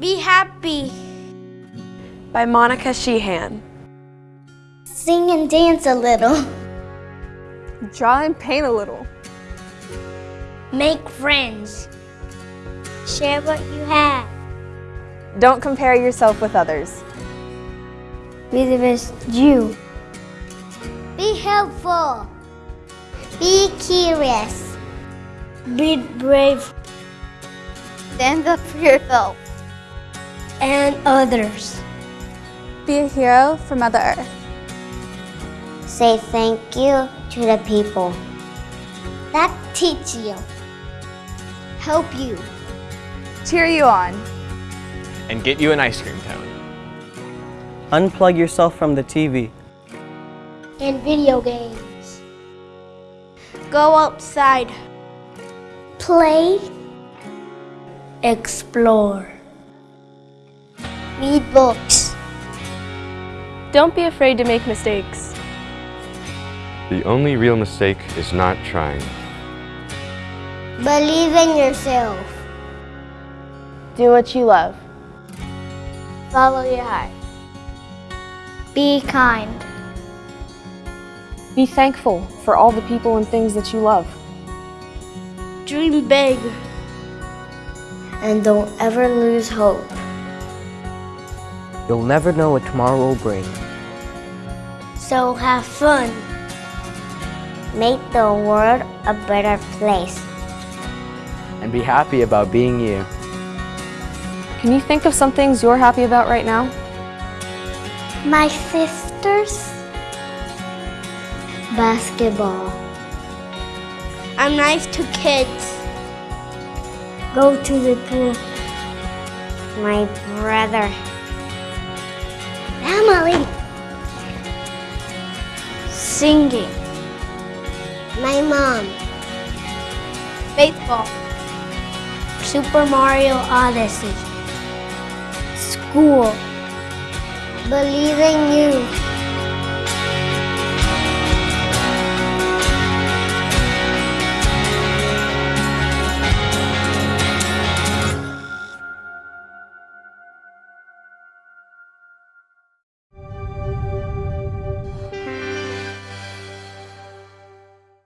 Be happy. By Monica Sheehan. Sing and dance a little. Draw and paint a little. Make friends. Share what you have. Don't compare yourself with others. Be the best you. Be helpful. Be curious. Be brave. Stand up for yourself and others. Be a hero for Mother Earth. Say thank you to the people that teach you, help you, Cheer you on. And get you an ice cream cone. Unplug yourself from the TV. and video games. Go outside. Play. Explore. Read books. Don't be afraid to make mistakes. The only real mistake is not trying. Believe in yourself. Do what you love. Follow your heart. Be kind. Be thankful for all the people and things that you love. Dream big. And don't ever lose hope. You'll never know what tomorrow will bring. So have fun. Make the world a better place. And be happy about being you. Can you think of some things you're happy about right now? My sisters. Basketball. I'm nice to kids. Go to the pool. My brother. Singing. My mom. Baseball. Super Mario Odyssey. School. Believe in you.